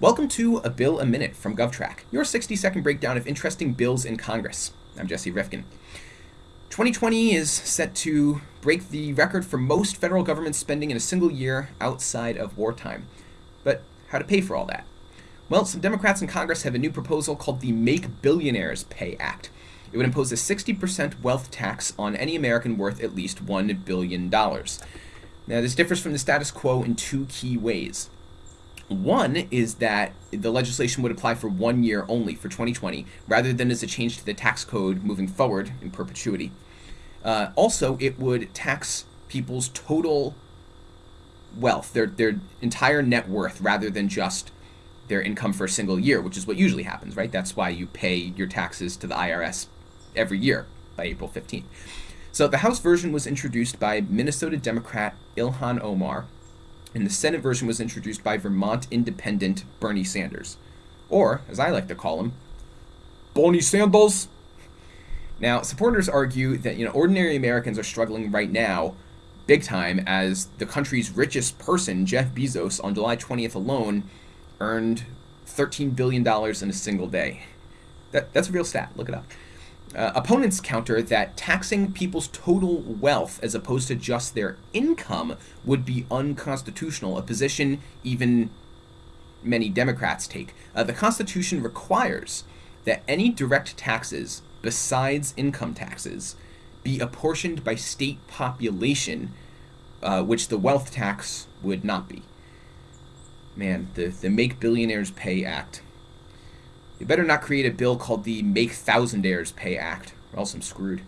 Welcome to A Bill a Minute from GovTrack, your 60 second breakdown of interesting bills in Congress. I'm Jesse Rifkin. 2020 is set to break the record for most federal government spending in a single year outside of wartime. But how to pay for all that? Well, some Democrats in Congress have a new proposal called the Make Billionaires Pay Act. It would impose a 60% wealth tax on any American worth at least $1 billion. Now, this differs from the status quo in two key ways. One is that the legislation would apply for one year only for 2020, rather than as a change to the tax code moving forward in perpetuity. Uh, also, it would tax people's total wealth, their their entire net worth, rather than just their income for a single year, which is what usually happens, right? That's why you pay your taxes to the IRS every year by April 15th. So the House version was introduced by Minnesota Democrat Ilhan Omar, and the Senate version was introduced by Vermont Independent Bernie Sanders, or as I like to call him, Bernie Sanders. Now, supporters argue that you know ordinary Americans are struggling right now, big time, as the country's richest person, Jeff Bezos, on July 20th alone, earned 13 billion dollars in a single day. That that's a real stat. Look it up. Uh, opponents counter that taxing people's total wealth as opposed to just their income would be unconstitutional, a position even many Democrats take. Uh, the Constitution requires that any direct taxes besides income taxes be apportioned by state population, uh, which the wealth tax would not be. Man, the, the Make Billionaires Pay Act you better not create a bill called the Make Thousandaires Pay Act, or else I'm screwed.